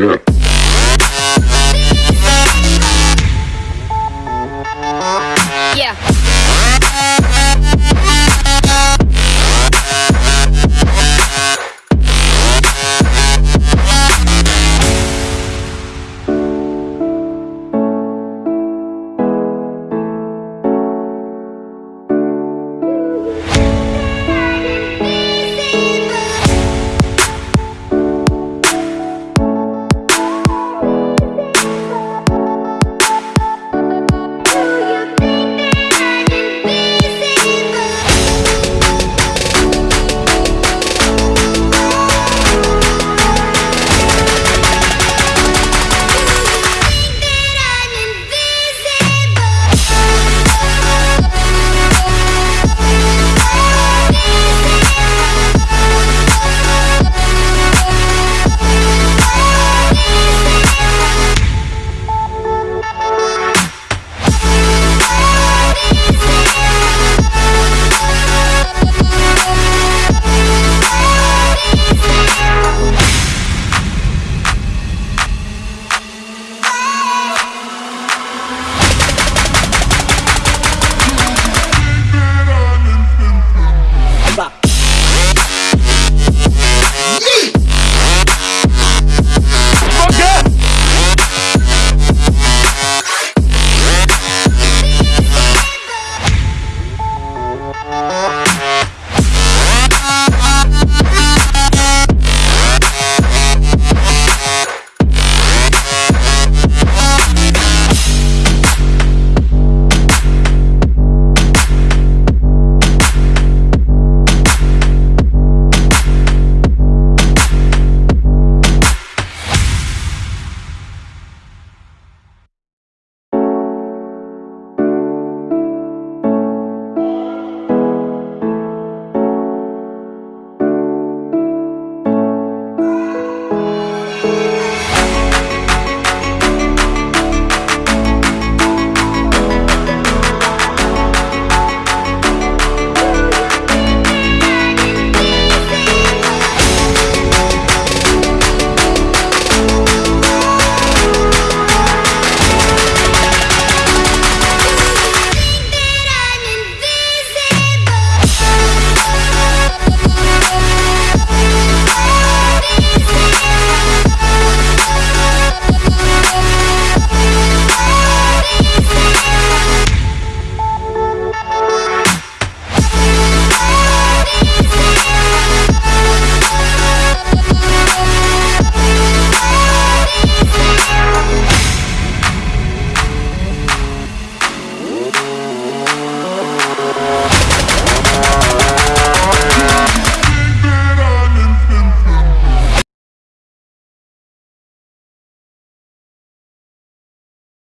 Yeah.